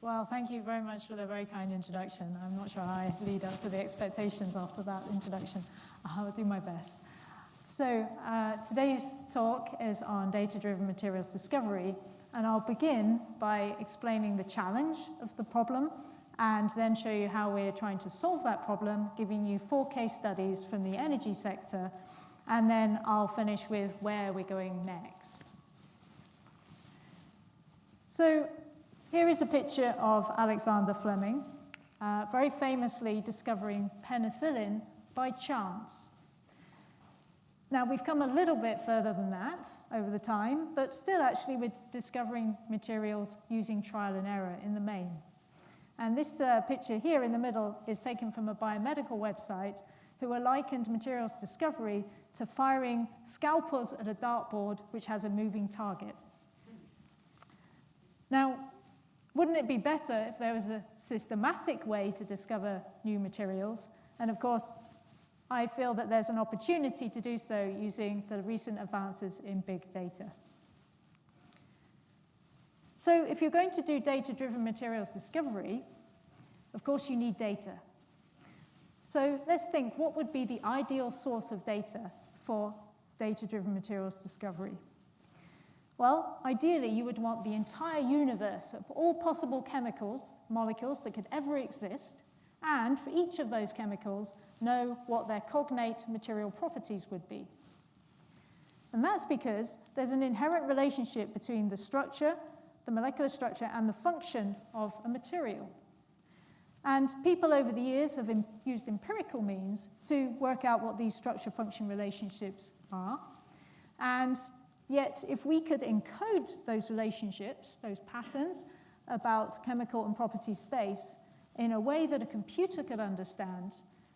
Well, thank you very much for the very kind introduction. I'm not sure I lead up to the expectations after that introduction. I'll do my best. So uh, today's talk is on data-driven materials discovery, and I'll begin by explaining the challenge of the problem and then show you how we're trying to solve that problem, giving you four case studies from the energy sector, and then I'll finish with where we're going next. So here is a picture of Alexander Fleming, uh, very famously discovering penicillin by chance. Now, we've come a little bit further than that over the time, but still actually we're discovering materials using trial and error in the main. And this uh, picture here in the middle is taken from a biomedical website who are likened materials discovery to firing scalpels at a dartboard which has a moving target. Now, wouldn't it be better if there was a systematic way to discover new materials? And of course, I feel that there's an opportunity to do so using the recent advances in big data. So if you're going to do data-driven materials discovery, of course you need data. So let's think, what would be the ideal source of data for data-driven materials discovery? Well, ideally, you would want the entire universe of all possible chemicals, molecules that could ever exist, and for each of those chemicals, know what their cognate material properties would be. And that's because there's an inherent relationship between the structure the molecular structure and the function of a material. And people over the years have used empirical means to work out what these structure-function relationships are. And yet, if we could encode those relationships, those patterns about chemical and property space in a way that a computer could understand,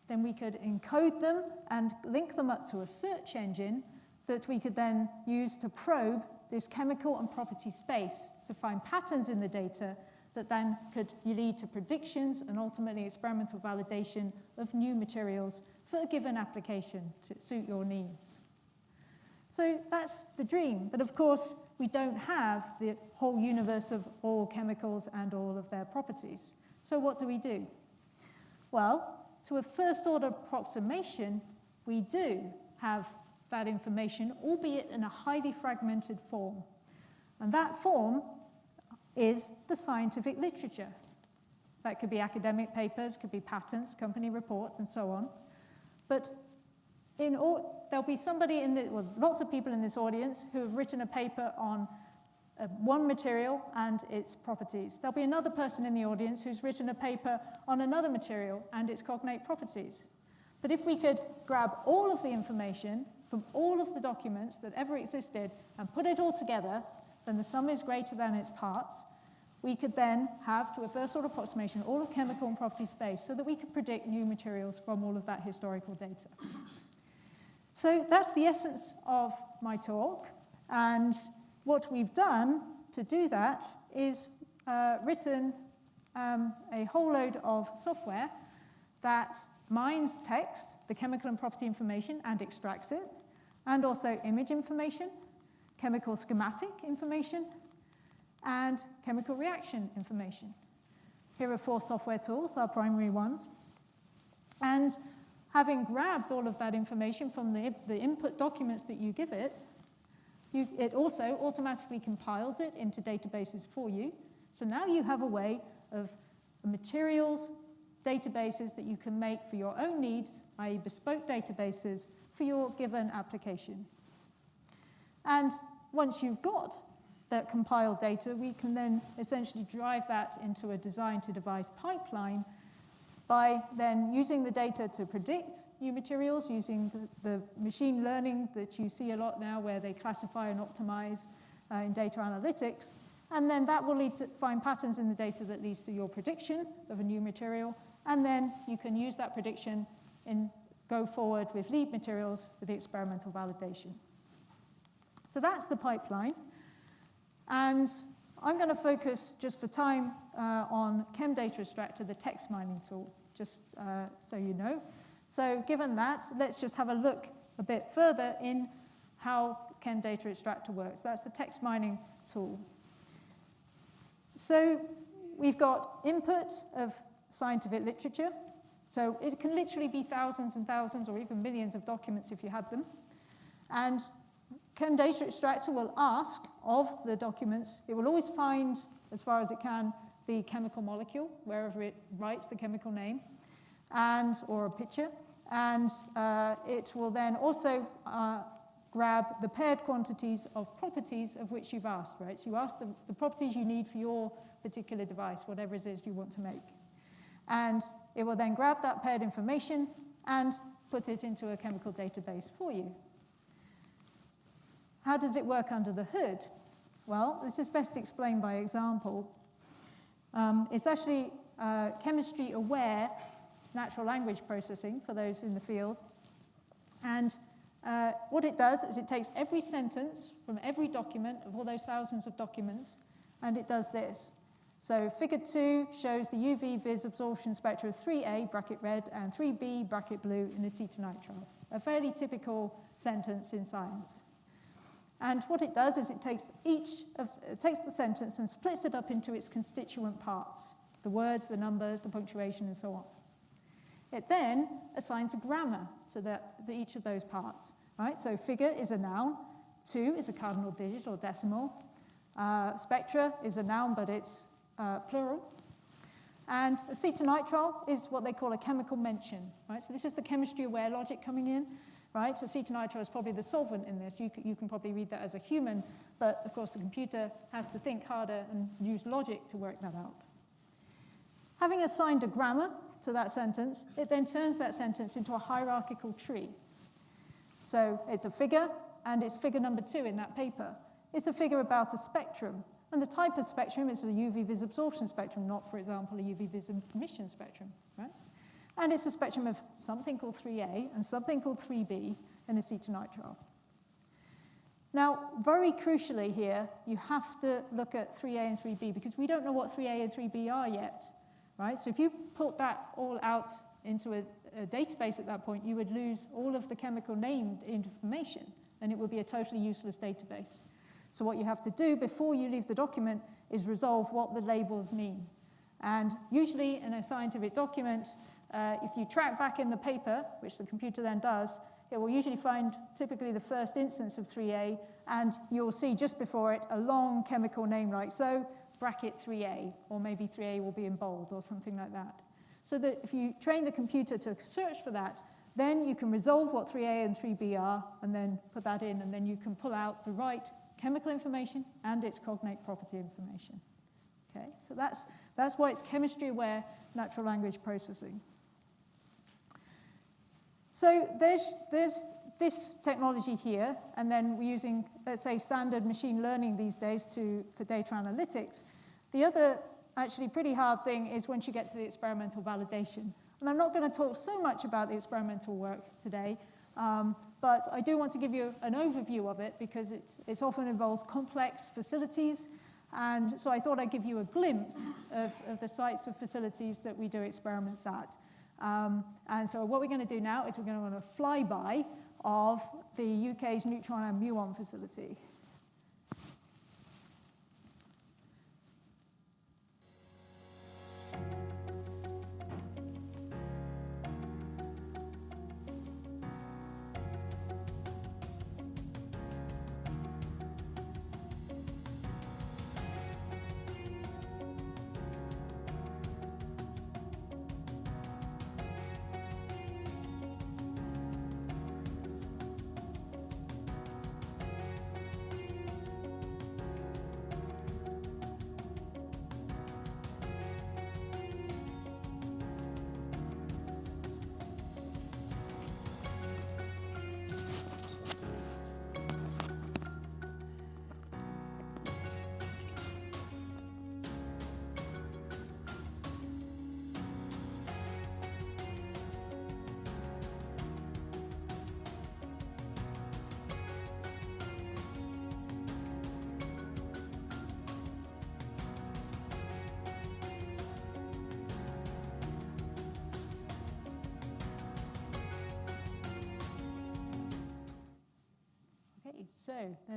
then we could encode them and link them up to a search engine that we could then use to probe this chemical and property space to find patterns in the data that then could lead to predictions and ultimately experimental validation of new materials for a given application to suit your needs. So that's the dream. But of course, we don't have the whole universe of all chemicals and all of their properties. So what do we do? Well, to a first order approximation, we do have that information, albeit in a highly fragmented form. And that form is the scientific literature. That could be academic papers, could be patents, company reports, and so on. But in all, there'll be somebody in the, well, lots of people in this audience who have written a paper on uh, one material and its properties. There'll be another person in the audience who's written a paper on another material and its cognate properties. But if we could grab all of the information from all of the documents that ever existed and put it all together, then the sum is greater than its parts. We could then have, to a first order approximation, all of chemical and property space so that we could predict new materials from all of that historical data. So that's the essence of my talk. And what we've done to do that is uh, written um, a whole load of software that mines text, the chemical and property information, and extracts it and also image information, chemical schematic information, and chemical reaction information. Here are four software tools, our primary ones. And having grabbed all of that information from the, the input documents that you give it, you, it also automatically compiles it into databases for you. So now you have a way of materials, databases that you can make for your own needs, i.e. bespoke databases, for your given application. And once you've got that compiled data, we can then essentially drive that into a design-to-device pipeline by then using the data to predict new materials, using the, the, machine learning that you see a lot now where they classify and optimize uh, in data analytics. And then that will lead to find patterns in the data that leads to your prediction of a new material. And then you can use that prediction in go forward with lead materials for the experimental validation. So that's the pipeline. And I'm going to focus, just for time, uh, on ChemData Extractor, the text mining tool, just uh, so you know. So given that, let's just have a look a bit further in how ChemData Extractor works. That's the text mining tool. So we've got input of scientific literature. So it can literally be thousands and thousands or even millions of documents if you had them. And Chem Data Extractor will ask of the documents, it will always find, as far as it can, the chemical molecule, wherever it writes the chemical name, and or a picture. And uh, it will then also uh, grab the paired quantities of properties of which you've asked, right? So you ask the, the properties you need for your particular device, whatever it is you want to make. And it will then grab that paired information and put it into a chemical database for you. How does it work under the hood? Well, this is best explained by example. Um, it's actually uh, chemistry aware natural language processing for those in the field. And uh, what it does is it takes every sentence from every document of all those thousands of documents, and it does this. So figure two shows the UV vis absorption spectra of 3A, bracket red, and 3B, bracket blue, in acetonitrile. A fairly typical sentence in science. And what it does is it takes each of, it takes the sentence and splits it up into its constituent parts, the words, the numbers, the punctuation, and so on. It then assigns a grammar to the, each of those parts. Right? So figure is a noun, two is a cardinal digit or decimal, uh, spectra is a noun but it's uh, plural, and acetonitrile is what they call a chemical mention. Right? So this is the chemistry aware logic coming in. Right? So acetonitrile is probably the solvent in this. You, you can probably read that as a human, but of course the computer has to think harder and use logic to work that out. Having assigned a grammar, to that sentence, it then turns that sentence into a hierarchical tree. So it's a figure, and it's figure number two in that paper. It's a figure about a spectrum. And the type of spectrum is a UV vis absorption spectrum, not, for example, a UV vis emission spectrum, right? And it's a spectrum of something called 3A and something called 3B in acetonitrile. Now, very crucially here, you have to look at 3A and 3B because we don't know what 3A and 3B are yet right? So if you put that all out into a, a database at that point, you would lose all of the chemical named information, and it would be a totally useless database. So what you have to do before you leave the document is resolve what the labels mean. And usually in a scientific document, uh, if you track back in the paper, which the computer then does, it will usually find typically the first instance of 3A, and you'll see just before it a long chemical name like so, bracket 3A, or maybe 3A will be in bold or something like that. So that if you train the computer to search for that, then you can resolve what 3A and 3B are, and then put that in, and then you can pull out the right chemical information and its cognate property information. Okay, so that's, that's why it's chemistry-aware natural language processing. So there's, there's this technology here, and then we're using, let's say, standard machine learning these days to, for data analytics. The other actually pretty hard thing is once you get to the experimental validation. And I'm not going to talk so much about the experimental work today, um, but I do want to give you an overview of it because it, it often involves complex facilities. And so I thought I'd give you a glimpse of, of the sites of facilities that we do experiments at. Um, and so what we're going to do now is we're going to run a flyby of the UK's neutron and muon facility.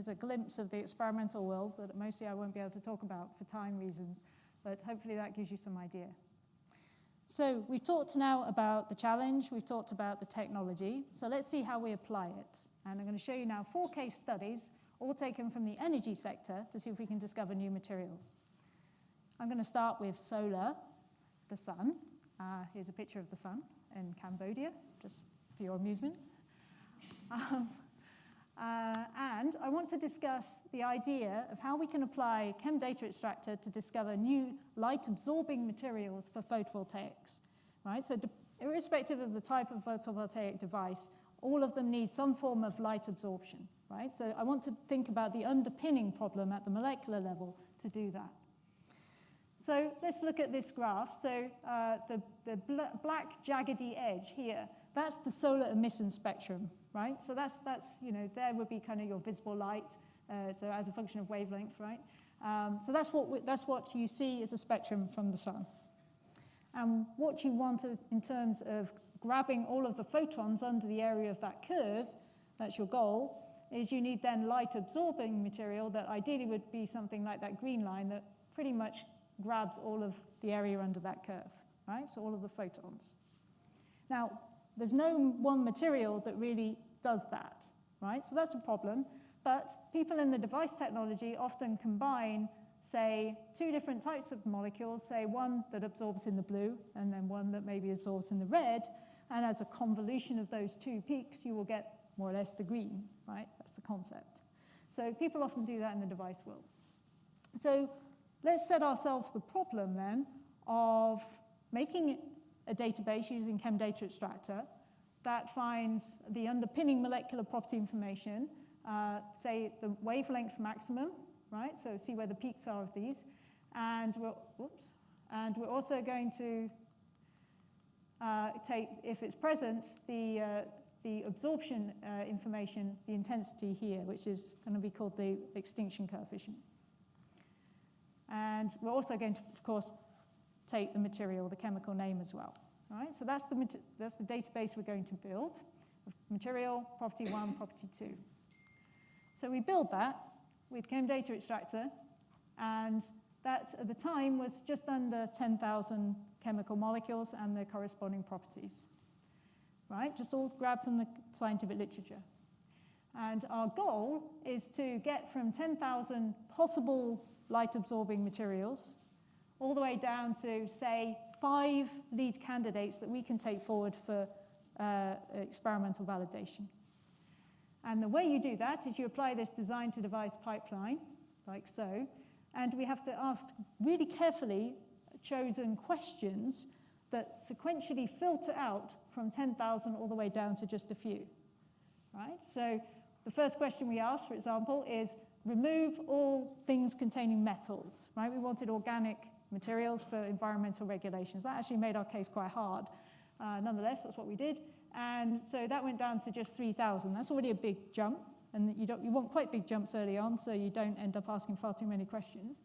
A glimpse of the experimental world that mostly I won't be able to talk about for time reasons. but hopefully that gives you some idea. So we've talked now about the challenge, we've talked about the technology, so let's see how we apply it. And I'm going to show you now four case studies, all taken from the energy sector, to see if we can discover new materials. I'm going to start with solar, the sun. Uh, here's a picture of the sun in Cambodia, just for your amusement. Um, uh, and I want to discuss the idea of how we can apply Chem Data Extractor to discover new light-absorbing materials for photovoltaics. Right? So irrespective of the type of photovoltaic device, all of them need some form of light absorption. Right? So I want to think about the underpinning problem at the molecular level to do that. So let's look at this graph. So uh, the, the bl black jaggedy edge here, that's the solar emission spectrum right? So that's, that's you know, there would be kind of your visible light, uh, so as a function of wavelength, right? Um, so that's what, that's what you see as a spectrum from the sun. And what you want is, in terms of grabbing all of the photons under the area of that curve, that's your goal, is you need then light absorbing material that ideally would be something like that green line that pretty much grabs all of the area under that curve, right? So all of the photons. Now, there's no one material that really does that, right? So that's a problem. But people in the device technology often combine, say, two different types of molecules, say one that absorbs in the blue and then one that maybe absorbs in the red. And as a convolution of those two peaks, you will get more or less the green, right? That's the concept. So people often do that in the device world. So let's set ourselves the problem then of making a database using ChemData Extractor that finds the underpinning molecular property information, uh, say the wavelength maximum, right? So see where the peaks are of these. And we're, and we're also going to uh, take, if it's present, the, uh, the absorption uh, information, the intensity here, which is going to be called the extinction coefficient. And we're also going to, of course, take the material, the chemical name as well. All right, so that's the, that's the database we're going to build. Material, property one, property two. So we build that with Chem Data Extractor, and that at the time was just under 10,000 chemical molecules and their corresponding properties. Right, just all grabbed from the scientific literature. And our goal is to get from 10,000 possible light-absorbing materials all the way down to, say, five lead candidates that we can take forward for uh, experimental validation. And the way you do that is you apply this design to device pipeline, like so, and we have to ask really carefully chosen questions that sequentially filter out from 10,000 all the way down to just a few. Right? So the first question we asked, for example, is remove all things containing metals. Right? We wanted organic materials for environmental regulations. That actually made our case quite hard. Uh, nonetheless, that's what we did. And so that went down to just 3,000. That's already a big jump. And you, don't, you want quite big jumps early on, so you don't end up asking far too many questions.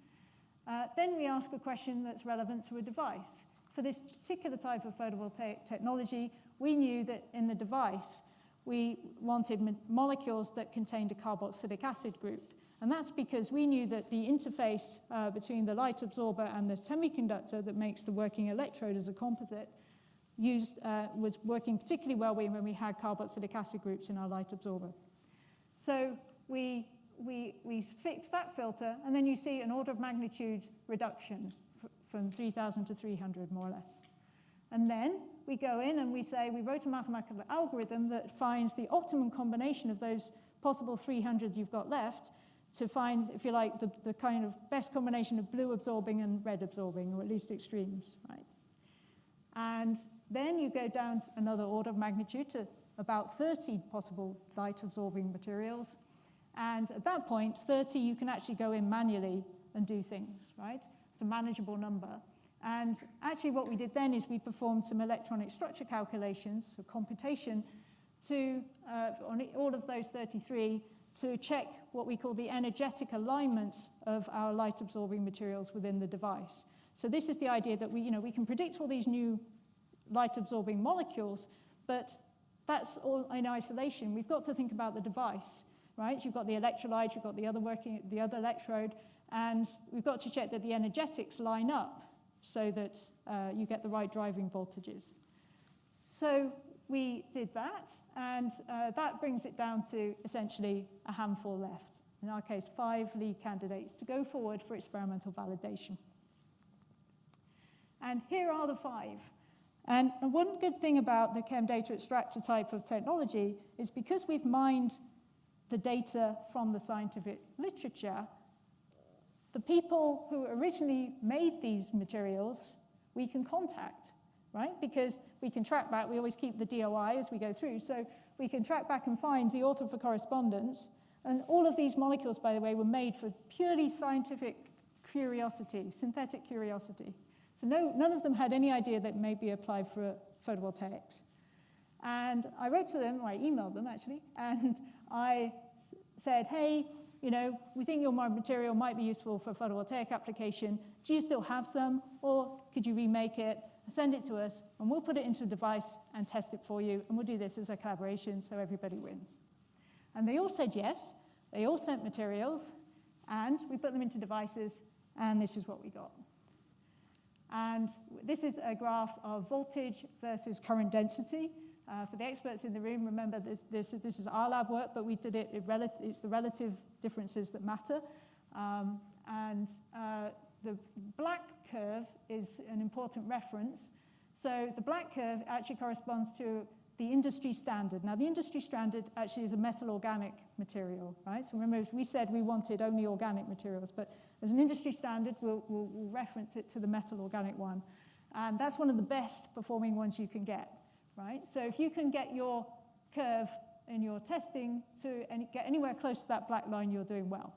Uh, then we ask a question that's relevant to a device. For this particular type of photovoltaic technology, we knew that in the device, we wanted molecules that contained a carboxylic acid group. And that's because we knew that the interface uh, between the light absorber and the semiconductor that makes the working electrode as a composite used, uh, was working particularly well when we had carboxylic acid groups in our light absorber. So we, we, we fixed that filter, and then you see an order of magnitude reduction from 3,000 to 300, more or less. And then we go in and we say, we wrote a mathematical algorithm that finds the optimum combination of those possible 300 you've got left to find, if you like, the, the kind of best combination of blue absorbing and red absorbing, or at least extremes, right? And then you go down to another order of magnitude to about 30 possible light absorbing materials. And at that point, 30, you can actually go in manually and do things, right? It's a manageable number. And actually what we did then is we performed some electronic structure calculations, so computation, to, uh, on all of those 33, to check what we call the energetic alignment of our light absorbing materials within the device. So this is the idea that we, you know, we can predict all these new light absorbing molecules, but that's all in isolation. We've got to think about the device, right? You've got the electrolyte, you've got the other working, the other electrode, And we've got to check that the energetics line up so that uh, you get the right driving voltages. So we did that, and uh, that brings it down to essentially a handful left. In our case, five lead candidates to go forward for experimental validation. And here are the five. And one good thing about the chem data extractor type of technology is because we've mined the data from the scientific literature, the people who originally made these materials, we can contact, right? Because we can track back, we always keep the DOI as we go through, so we can track back and find the author for correspondence. And all of these molecules, by the way, were made for purely scientific curiosity, synthetic curiosity. So no, none of them had any idea that may be applied for photovoltaics. And I wrote to them, or I emailed them actually, and I said, hey, you know, we think your material might be useful for photovoltaic application. Do you still have some? Or could you remake it, send it to us, and we'll put it into a device and test it for you, and we'll do this as a collaboration so everybody wins. And they all said yes. They all sent materials, and we put them into devices, and this is what we got. And this is a graph of voltage versus current density. Uh, for the experts in the room, remember this, this, this is our lab work, but we did it, it it's the relative differences that matter. Um, and uh, the black curve is an important reference. So the black curve actually corresponds to the industry standard. Now, the industry standard actually is a metal organic material, right? So remember, we said we wanted only organic materials, but as an industry standard, we'll, we'll, we'll reference it to the metal organic one. And that's one of the best performing ones you can get right? So if you can get your curve in your testing to any, get anywhere close to that black line, you're doing well.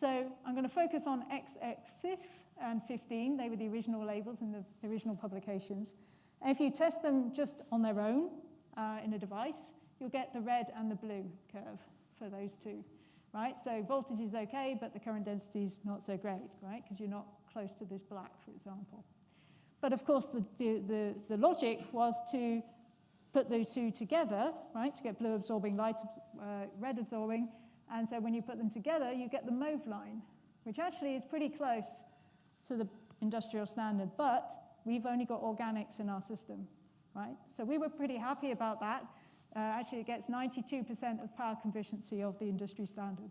So I'm going to focus on XS6 and 15. They were the original labels in the original publications. And if you test them just on their own uh, in a device, you'll get the red and the blue curve for those two, right? So voltage is okay, but the current density is not so great, right? Because you're not close to this black, for example. But of course, the, the, the, the logic was to put those two together, right, to get blue absorbing, light, uh, red absorbing. And so when you put them together, you get the mauve line, which actually is pretty close to the industrial standard. But we've only got organics in our system, right? So we were pretty happy about that. Uh, actually, it gets 92% of power efficiency of the industry standard.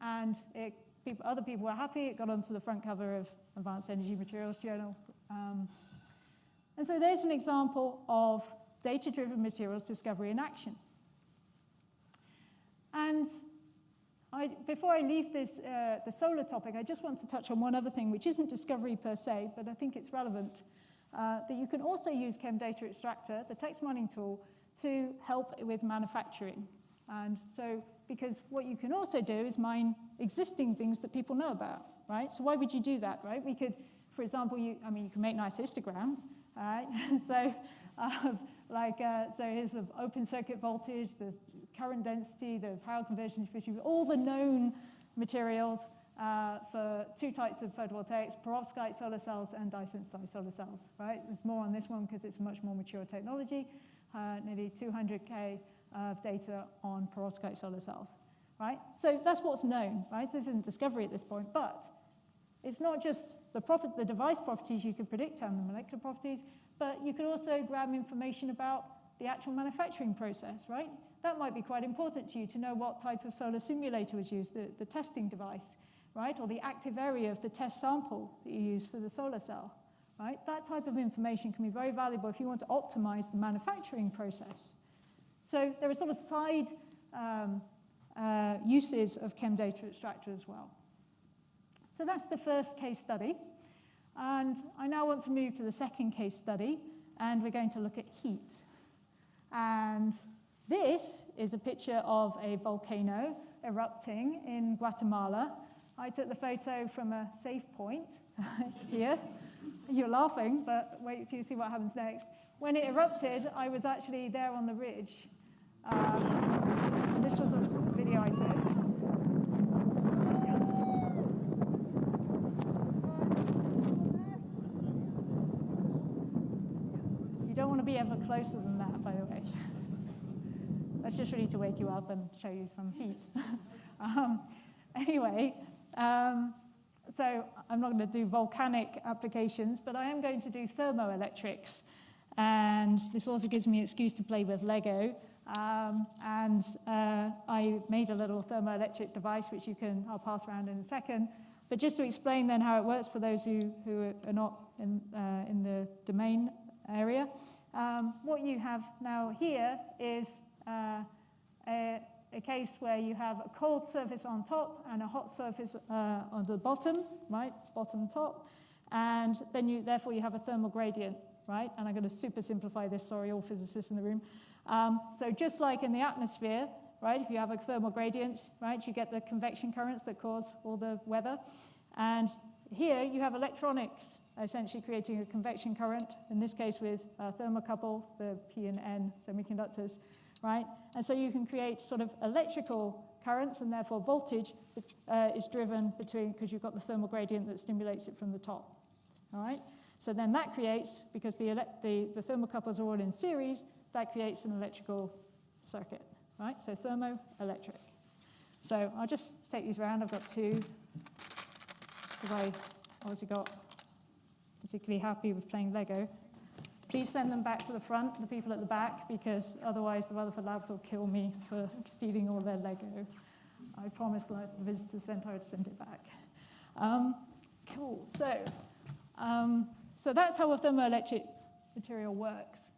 And it, people, other people were happy. It got onto the front cover of Advanced Energy Materials Journal, um, and so there's an example of data-driven materials discovery in action. And I, before I leave this, uh, the solar topic, I just want to touch on one other thing, which isn't discovery per se, but I think it's relevant, uh, that you can also use Chem Data Extractor, the text mining tool, to help with manufacturing. And so, because what you can also do is mine existing things that people know about, right? So why would you do that, right? We could for example, you, I mean, you can make nice histograms, right? so, uh, like, uh, so here's the open circuit voltage, the current density, the power conversion efficiency, all the known materials uh, for two types of photovoltaics, perovskite solar cells and dye-sensitized solar cells, right? There's more on this one because it's much more mature technology, uh, nearly 200K of data on perovskite solar cells, right? So that's what's known, right? This isn't discovery at this point, but it's not just the, the device properties you can predict and the molecular properties, but you could also grab information about the actual manufacturing process, right? That might be quite important to you to know what type of solar simulator was used, the, the testing device, right? Or the active area of the test sample that you use for the solar cell, right? That type of information can be very valuable if you want to optimize the manufacturing process. So there are sort of side um, uh, uses of chem data extractor as well. So that's the first case study. And I now want to move to the second case study, and we're going to look at heat. And this is a picture of a volcano erupting in Guatemala. I took the photo from a safe point here. You're laughing, but wait till you see what happens next. When it erupted, I was actually there on the ridge. Um, this was a video I took. Be ever closer than that, by the way. That's just really to wake you up and show you some heat. um, anyway, um, so I'm not going to do volcanic applications, but I am going to do thermoelectrics. And this also gives me an excuse to play with Lego. Um, and uh, I made a little thermoelectric device, which you can, I'll pass around in a second. But just to explain then how it works for those who, who are not in, uh, in the domain area, um, what you have now here is uh, a, a case where you have a cold surface on top and a hot surface uh, on the bottom, right, bottom top, and then you, therefore you have a thermal gradient, right? And I'm going to super simplify this, sorry, all physicists in the room. Um, so just like in the atmosphere, right, if you have a thermal gradient, right, you get the convection currents that cause all the weather. And here you have electronics essentially creating a convection current, in this case with a thermocouple, the P and N semiconductors, right? And so you can create sort of electrical currents and therefore voltage uh, is driven between, because you've got the thermal gradient that stimulates it from the top, all right? So then that creates, because the, the, the thermocouples are all in series, that creates an electrical circuit, right? So thermoelectric. So I'll just take these around. I've got two, I obviously got particularly happy with playing Lego. Please send them back to the front, the people at the back, because otherwise the Rutherford Labs will kill me for stealing all their Lego. I promised the visitor centre I'd send it back. Um, cool, so, um, so that's how a thermoelectric material works.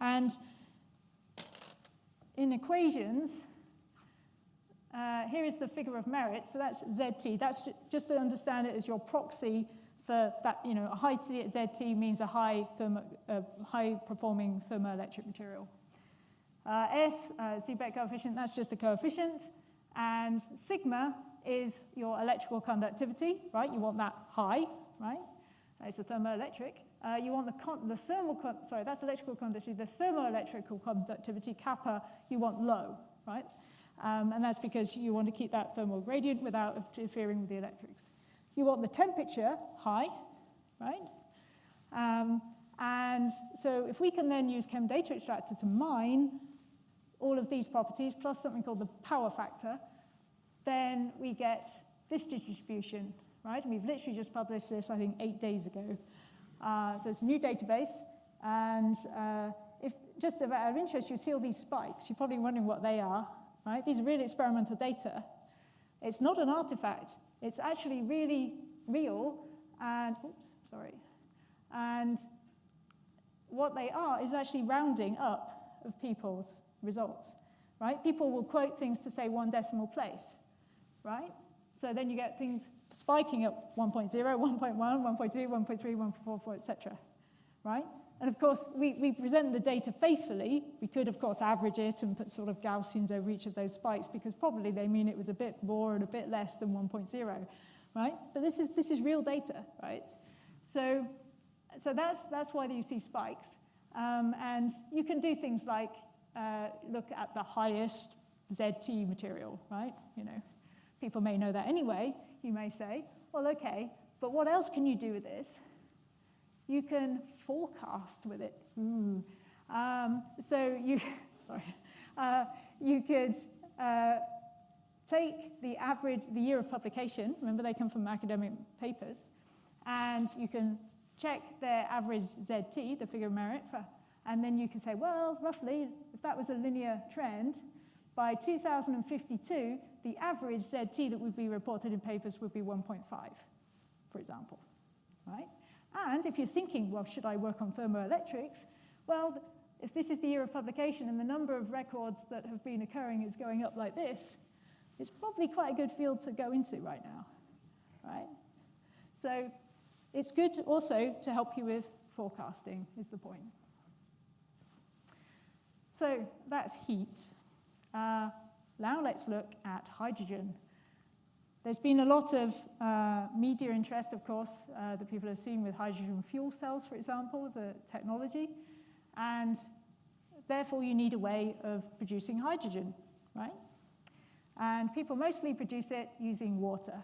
And in equations, uh, here is the figure of merit. So that's ZT. That's just to understand it as your proxy for that, you know, a high T at ZT means a high, thermo, uh, high performing thermoelectric material. Uh, S, uh, coefficient, that's just a coefficient. And sigma is your electrical conductivity, right? You want that high, right? It's a thermoelectric. Uh, you want the, the thermal, sorry, that's electrical conductivity. The thermoelectrical conductivity, kappa, you want low, right? Um, and that's because you want to keep that thermal gradient without interfering with the electrics. You want the temperature high, right? Um, and so if we can then use chem data Extractor to mine all of these properties plus something called the power factor, then we get this distribution, right? And we've literally just published this, I think, eight days ago. Uh, so it's a new database. And uh, if just out of interest, you see all these spikes. You're probably wondering what they are, right? These are really experimental data. It's not an artifact. It's actually really real. And, oops, sorry. And what they are is actually rounding up of people's results, right? People will quote things to say one decimal place, right? So then you get things spiking at 1.0, 1.1, 1.2, 1.3, 1.44, etc. Right? And of course, we, we present the data faithfully. We could, of course, average it and put sort of Gaussians over each of those spikes because probably they mean it was a bit more and a bit less than 1.0, right? But this is, this is real data, right? So, so that's, that's why you see spikes. Um, and you can do things like uh, look at the highest ZT material, right? You know, people may know that anyway you may say, well, okay, but what else can you do with this? You can forecast with it. Um, so you, sorry, uh, you could uh, take the average, the year of publication, remember they come from academic papers, and you can check their average ZT, the figure of merit, for, and then you can say, well, roughly, if that was a linear trend, by 2052, the average ZT that would be reported in papers would be 1.5, for example, right? And if you're thinking, well, should I work on thermoelectrics? Well, if this is the year of publication and the number of records that have been occurring is going up like this, it's probably quite a good field to go into right now, right? So it's good also to help you with forecasting, is the point. So that's heat. Uh, now let's look at hydrogen. There's been a lot of uh, media interest, of course, uh, that people have seen with hydrogen fuel cells, for example, as a technology. And therefore, you need a way of producing hydrogen, right? And people mostly produce it using water.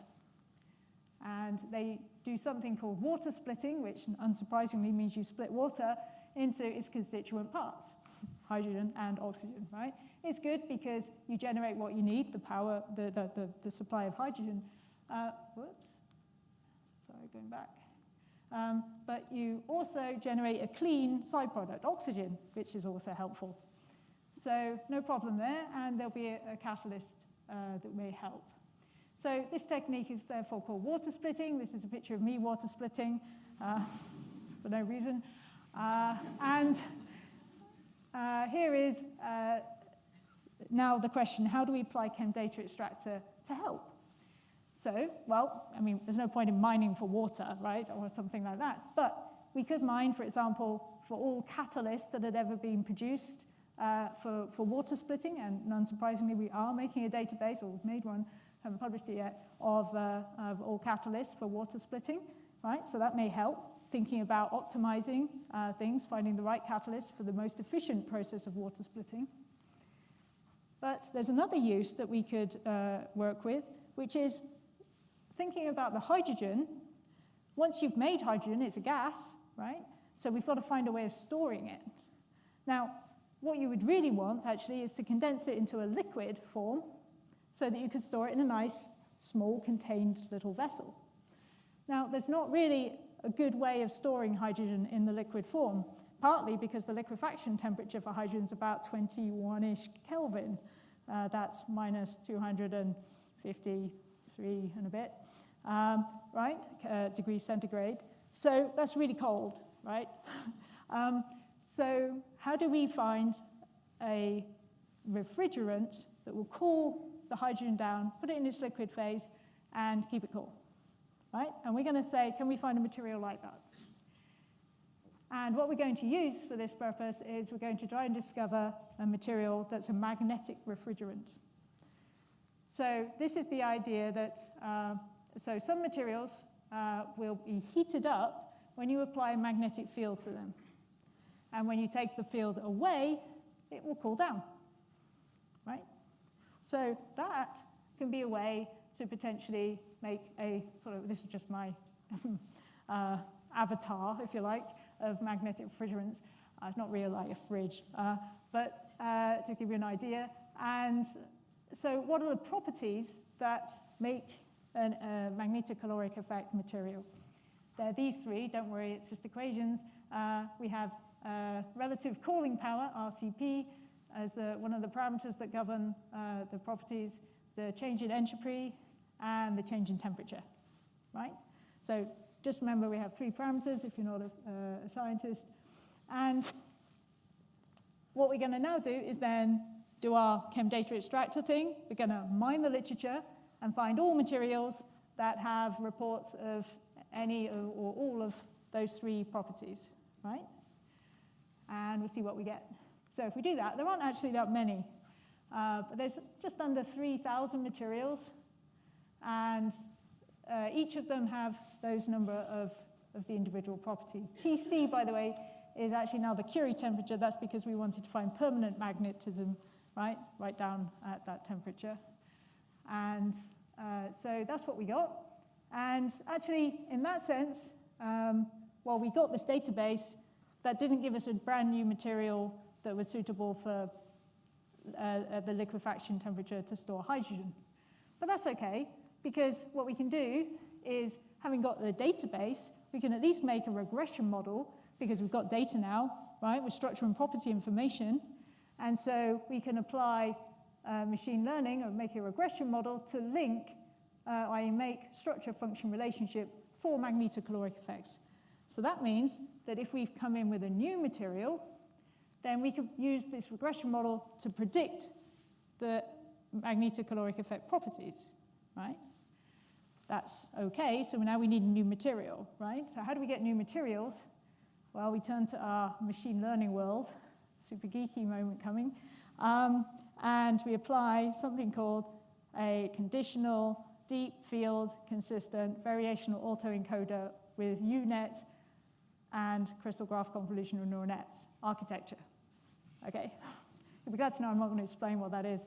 And they do something called water splitting, which unsurprisingly means you split water into its constituent parts, hydrogen and oxygen, right? It's good because you generate what you need, the power, the, the, the, the supply of hydrogen. Uh, whoops, sorry, going back. Um, but you also generate a clean side product, oxygen, which is also helpful. So no problem there, and there'll be a, a catalyst uh, that may help. So this technique is therefore called water splitting. This is a picture of me water splitting uh, for no reason. Uh, and uh, here is uh, now the question, how do we apply ChemData Extractor to help? So, well, I mean, there's no point in mining for water, right, or something like that. But we could mine, for example, for all catalysts that had ever been produced uh, for, for water splitting, and unsurprisingly, we are making a database, or we've made one, haven't published it yet, of, uh, of all catalysts for water splitting, right? So that may help, thinking about optimizing uh, things, finding the right catalyst for the most efficient process of water splitting. But there's another use that we could uh, work with, which is thinking about the hydrogen, once you've made hydrogen, it's a gas, right? So we've got to find a way of storing it. Now, what you would really want, actually, is to condense it into a liquid form so that you could store it in a nice, small, contained little vessel. Now, there's not really a good way of storing hydrogen in the liquid form, partly because the liquefaction temperature for hydrogen is about 21-ish Kelvin. Uh, that's minus 250 three and a bit, um, right, uh, degrees centigrade. So that's really cold, right? um, so how do we find a refrigerant that will cool the hydrogen down, put it in its liquid phase, and keep it cool, right? And we're going to say, can we find a material like that? And what we're going to use for this purpose is we're going to try and discover a material that's a magnetic refrigerant. So this is the idea that, uh, so some materials uh, will be heated up when you apply a magnetic field to them. And when you take the field away, it will cool down, right? So that can be a way to potentially make a sort of, this is just my uh, avatar, if you like, of magnetic refrigerants. It's not really like a fridge, uh, but uh, to give you an idea. And so what are the properties that make a magnetocaloric effect material? They're these three, don't worry, it's just equations. Uh, we have relative cooling power, RCP, as the, one of the parameters that govern uh, the properties, the change in entropy, and the change in temperature, right? So just remember we have three parameters if you're not a, uh, a scientist. And what we're going to now do is then do our chem data extractor thing. We're going to mine the literature and find all materials that have reports of any or all of those three properties, right? And we'll see what we get. So if we do that, there aren't actually that many. Uh, but there's just under 3,000 materials, and uh, each of them have those number of, of the individual properties. TC, by the way, is actually now the Curie temperature. That's because we wanted to find permanent magnetism right, right down at that temperature. And uh, so that's what we got. And actually, in that sense, um, well, we got this database that didn't give us a brand new material that was suitable for uh, the liquefaction temperature to store hydrogen. But that's okay, because what we can do is, having got the database, we can at least make a regression model, because we've got data now, right, with structure and property information, and so we can apply uh, machine learning or make a regression model to link, uh, I make structure function relationship for magnetocaloric effects. So that means that if we've come in with a new material, then we could use this regression model to predict the magnetocaloric effect properties, right? That's okay, so now we need new material, right? So how do we get new materials? Well, we turn to our machine learning world, super geeky moment coming. Um, and we apply something called a conditional, deep field, consistent, variational autoencoder with UNet and crystal graph convolutional neural nets architecture. Okay, you'll be glad to know I'm not going to explain what that is.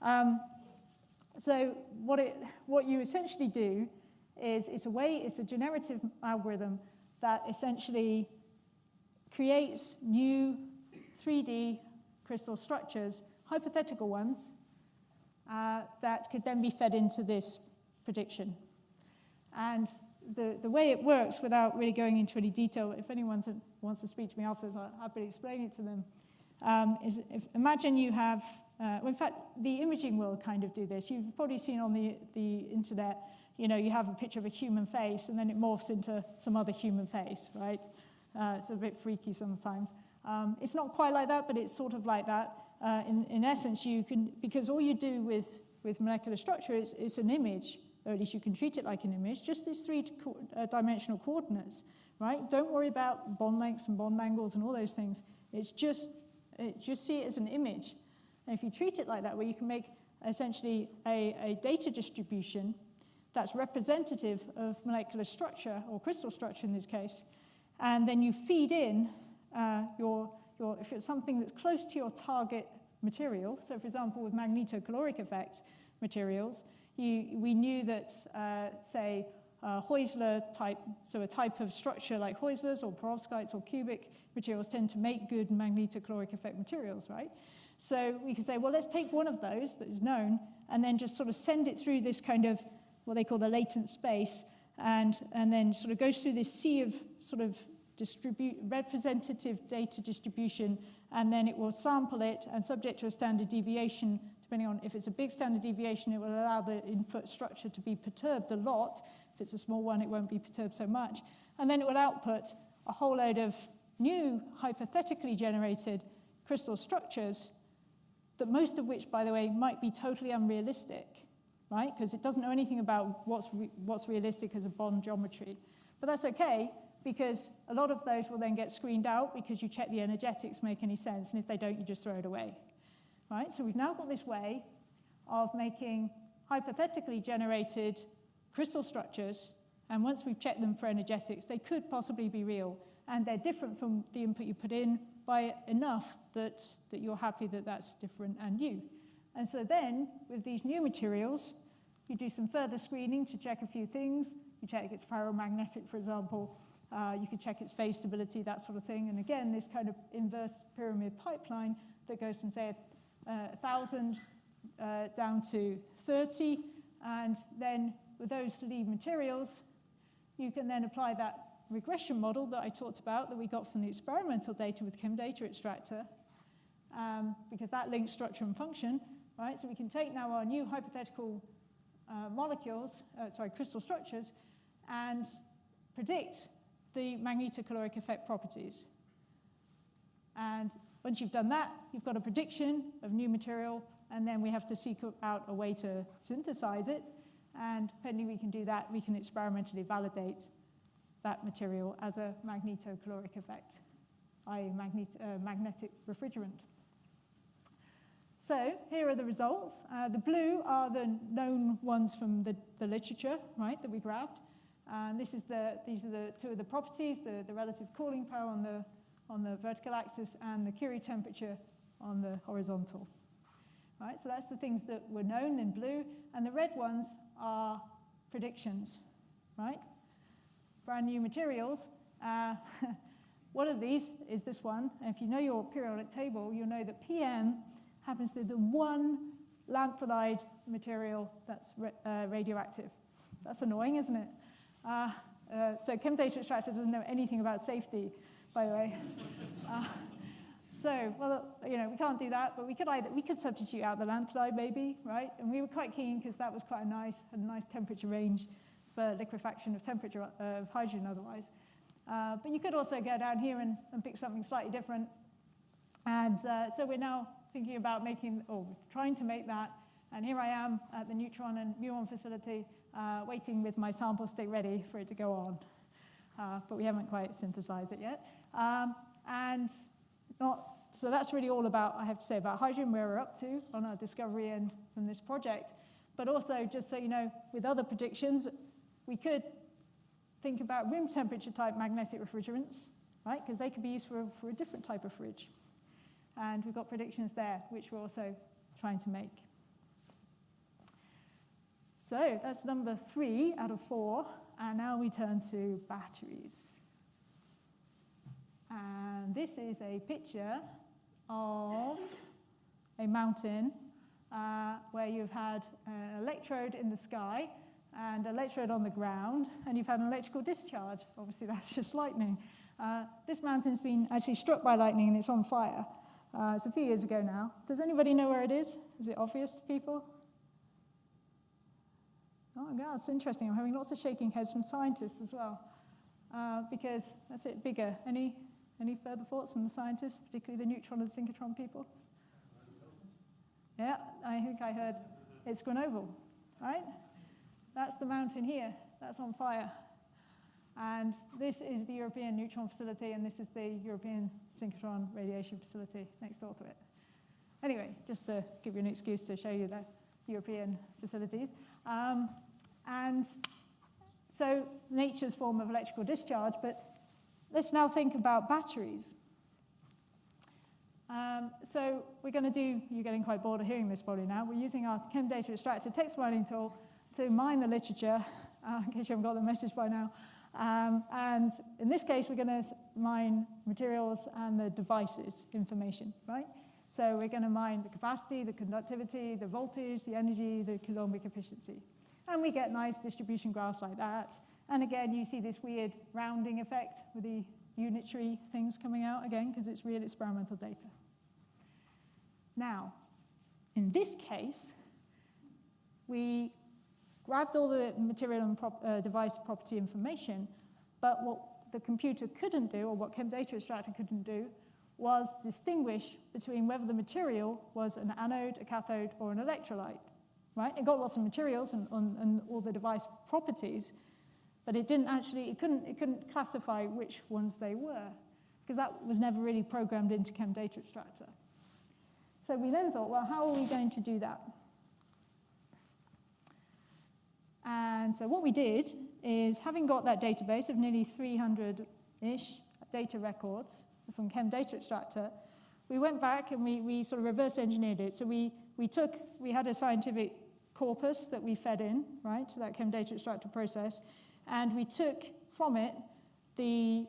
Um, so what, it, what you essentially do is it's a way, it's a generative algorithm that essentially creates new 3D crystal structures hypothetical ones uh, that could then be fed into this prediction. And the, the way it works, without really going into any detail, if anyone wants to speak to me afterwards, I'll happily explain it to them, um, is if, imagine you have, uh, well, in fact, the imaging will kind of do this. You've probably seen on the, the internet, you know, you have a picture of a human face and then it morphs into some other human face, right? Uh, it's a bit freaky sometimes. Um, it's not quite like that, but it's sort of like that. Uh, in, in essence, you can, because all you do with, with molecular structure is, is an image, or at least you can treat it like an image, just these three co uh, dimensional coordinates, right? Don't worry about bond lengths and bond angles and all those things. It's just, just see it as an image. And if you treat it like that, where you can make essentially a, a data distribution that's representative of molecular structure, or crystal structure in this case, and then you feed in uh, your, your, if it's something that's close to your target material, so for example with magnetocaloric effect materials, you, we knew that, uh, say, uh, Heusler type, so a type of structure like Heusler's or perovskites or cubic materials tend to make good magnetocaloric effect materials, right? So we can say, well, let's take one of those that is known and then just sort of send it through this kind of what they call the latent space and, and then sort of goes through this sea of sort of representative data distribution, and then it will sample it, and subject to a standard deviation, depending on if it's a big standard deviation, it will allow the input structure to be perturbed a lot. If it's a small one, it won't be perturbed so much. And then it will output a whole load of new hypothetically generated crystal structures that most of which, by the way, might be totally unrealistic, right? Because it doesn't know anything about what's, re what's realistic as a bond geometry. But that's okay, because a lot of those will then get screened out because you check the energetics make any sense, and if they don't, you just throw it away. Right? So we've now got this way of making hypothetically generated crystal structures, and once we've checked them for energetics, they could possibly be real, and they're different from the input you put in by enough that, that you're happy that that's different and new. And so then, with these new materials, you do some further screening to check a few things. You check it's ferromagnetic, for example, uh, you can check its phase stability, that sort of thing. And again, this kind of inverse pyramid pipeline that goes from, say, a, a 1,000 uh, down to 30. And then with those lead materials, you can then apply that regression model that I talked about that we got from the experimental data with ChemData Extractor, um, because that links structure and function, right? So we can take now our new hypothetical uh, molecules, uh, sorry, crystal structures, and predict the magnetocaloric effect properties. And once you've done that, you've got a prediction of new material, and then we have to seek out a way to synthesize it. And depending we can do that, we can experimentally validate that material as a magnetocaloric effect, i.e. Magnet, uh, magnetic refrigerant. So here are the results. Uh, the blue are the known ones from the, the literature, right, that we grabbed. And this is the, these are the two of the properties, the, the relative cooling power on the, on the vertical axis and the Curie temperature on the horizontal. Right, so that's the things that were known in blue, and the red ones are predictions, right? Brand new materials. Uh, one of these is this one, and if you know your periodic table, you'll know that PM happens to be the one lanthanide material that's uh, radioactive. That's annoying, isn't it? Uh, uh, so ChemData Extractor doesn't know anything about safety, by the way. So, well, you know, we can't do that, but we could either, we could substitute out the lanthanide maybe, right? And we were quite keen because that was quite a nice, a nice temperature range for liquefaction of temperature of hydrogen otherwise. Uh, but you could also go down here and, and pick something slightly different. And uh, so we're now thinking about making, or trying to make that. And here I am at the neutron and muon facility uh, waiting with my sample state ready for it to go on. Uh, but we haven't quite synthesized it yet. Um, and not, so that's really all about, I have to say, about hydrogen, where we're up to on our discovery end from this project. But also, just so you know, with other predictions, we could think about room temperature type magnetic refrigerants, right? Because they could be used for, for a different type of fridge. And we've got predictions there, which we're also trying to make. So that's number three out of four. And now we turn to batteries. And this is a picture of a mountain uh, where you've had an electrode in the sky and an electrode on the ground, and you've had an electrical discharge. Obviously, that's just lightning. Uh, this mountain's been actually struck by lightning and it's on fire. Uh, it's a few years ago now. Does anybody know where it is? Is it obvious to people? Oh, yeah, it's interesting. I'm having lots of shaking heads from scientists as well. Uh, because that's it, bigger. Any, any further thoughts from the scientists, particularly the neutron and synchrotron people? Yeah, I think I heard it's Grenoble, right? That's the mountain here. That's on fire. And this is the European Neutron Facility, and this is the European Synchrotron Radiation Facility next door to it. Anyway, just to give you an excuse to show you the European facilities. Um, and so nature's form of electrical discharge, but let's now think about batteries. Um, so we're going to do, you're getting quite bored of hearing this probably now, we're using our Chem Data Extractor text mining tool to mine the literature, uh, in case you haven't got the message by now, um, and in this case, we're going to mine materials and the devices information, right? So we're going to mine the capacity, the conductivity, the voltage, the energy, the coulombic efficiency. And we get nice distribution graphs like that. And again, you see this weird rounding effect with the unitary things coming out again, because it's real experimental data. Now, in this case, we grabbed all the material and prop, uh, device property information, but what the computer couldn't do, or what ChemData Extractor couldn't do, was distinguish between whether the material was an anode, a cathode, or an electrolyte. Right? It got lots of materials and, and, and all the device properties, but it didn't actually, it couldn't, it couldn't classify which ones they were, because that was never really programmed into Chem Data Extractor. So we then thought, well, how are we going to do that? And so what we did is, having got that database of nearly 300-ish data records from Chem Data Extractor, we went back and we, we sort of reverse engineered it. So we, we took, we had a scientific corpus that we fed in, right, to that Chem Data Extractor process, and we took from it the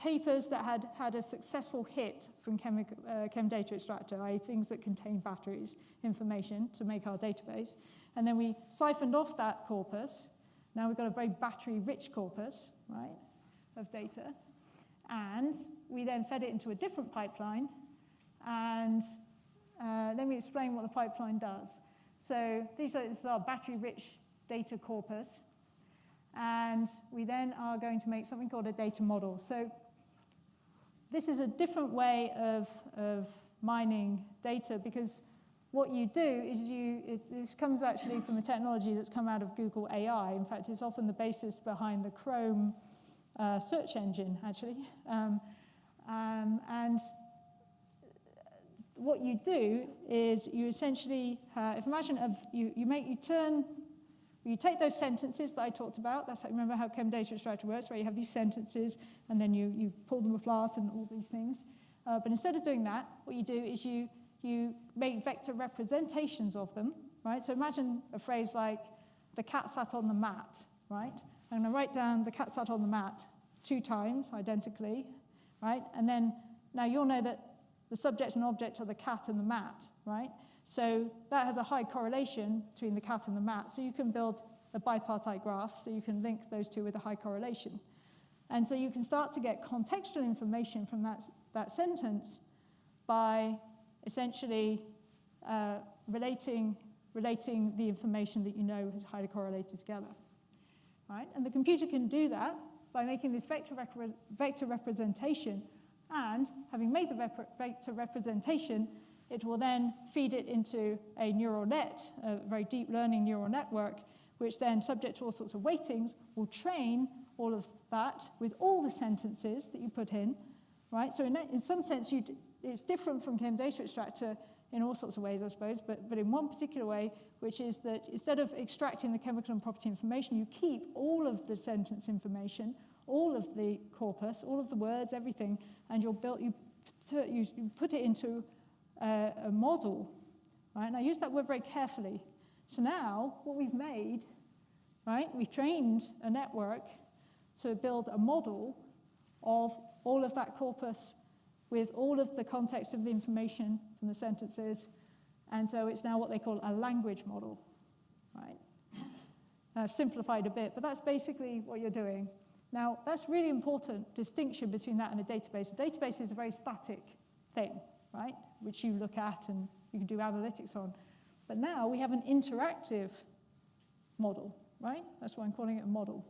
papers that had had a successful hit from chemic, uh, Chem Data Extractor, i.e. things that contain batteries information to make our database. And then we siphoned off that corpus. Now we've got a very battery-rich corpus, right, of data. And we then fed it into a different pipeline. And uh, let me explain what the pipeline does. So these are, this is our battery-rich data corpus. And we then are going to make something called a data model. So this is a different way of, of mining data because what you do is you, it, this comes actually from a technology that's come out of Google AI. In fact, it's often the basis behind the Chrome uh, search engine, actually. Um, um, and what you do is you essentially, uh, if imagine of, you, you make, you turn, you take those sentences that I talked about, that's how, remember how Chem Data Extractor works, where you have these sentences and then you, you pull them apart and all these things. Uh, but instead of doing that, what you do is you you make vector representations of them, right? So imagine a phrase like, the cat sat on the mat, right? I'm going to write down the cat sat on the mat two times identically, right? And then now you'll know that the subject and object are the cat and the mat, right? So that has a high correlation between the cat and the mat. So you can build a bipartite graph, so you can link those two with a high correlation. And so you can start to get contextual information from that, that sentence by essentially uh, relating, relating the information that you know is highly correlated together. Right? And the computer can do that by making this vector, rep vector representation, and having made the vector representation, it will then feed it into a neural net, a very deep learning neural network, which then, subject to all sorts of weightings, will train all of that with all the sentences that you put in, right? So in, in some sense, it's different from Chem Data Extractor in all sorts of ways, I suppose, but, but in one particular way, which is that instead of extracting the chemical and property information, you keep all of the sentence information, all of the corpus, all of the words, everything, and you'll build, you, you put it into a, a model, right? And I use that word very carefully. So now, what we've made, right, we've trained a network to build a model of all of that corpus with all of the context of the information from the sentences And so it's now what they call a language model, right? I've simplified a bit, but that's basically what you're doing. Now, that's really important distinction between that and a database. A database is a very static thing, right, which you look at and you can do analytics on. But now we have an interactive model, right? That's why I'm calling it a model.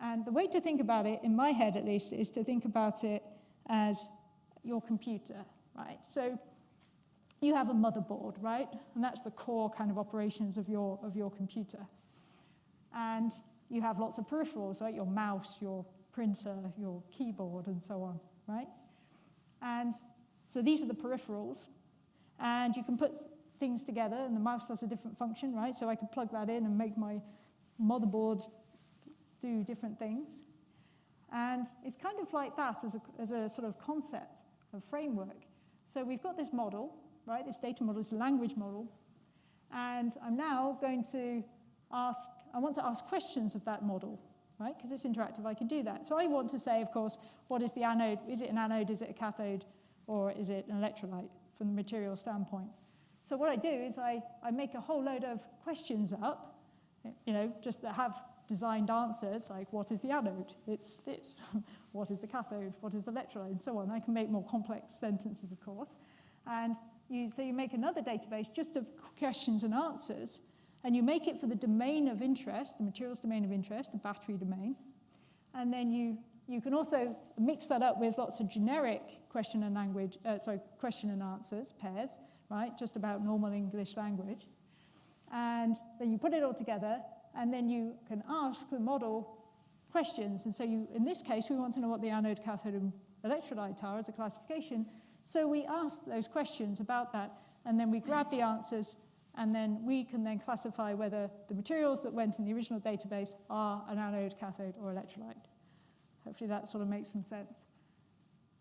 And the way to think about it, in my head at least, is to think about it as your computer, right? So you have a motherboard, right? And that's the core kind of operations of your, of your computer. And you have lots of peripherals, right? Your mouse, your printer, your keyboard, and so on, right? And so these are the peripherals. And you can put things together, and the mouse has a different function, right? So I can plug that in and make my motherboard do different things. And it's kind of like that as a, as a sort of concept, a framework. So we've got this model, right? This data model, this language model. And I'm now going to ask, I want to ask questions of that model, right? Because it's interactive, I can do that. So I want to say, of course, what is the anode? Is it an anode, is it a cathode, or is it an electrolyte from the material standpoint? So what I do is I, I make a whole load of questions up, you know, just that have designed answers, like what is the anode? It's this. what is the cathode? What is the electrolyte? And so on. I can make more complex sentences, of course. And you, so you make another database just of questions and answers, and you make it for the domain of interest, the materials domain of interest, the battery domain. And then you, you can also mix that up with lots of generic question and language, uh, sorry, question and answers, pairs, right, just about normal English language. And then you put it all together, and then you can ask the model questions. And so you, in this case, we want to know what the anode, cathode, and electrolyte are as a classification. So we ask those questions about that, and then we grab the answers, and then we can then classify whether the materials that went in the original database are an anode, cathode, or electrolyte. Hopefully that sort of makes some sense.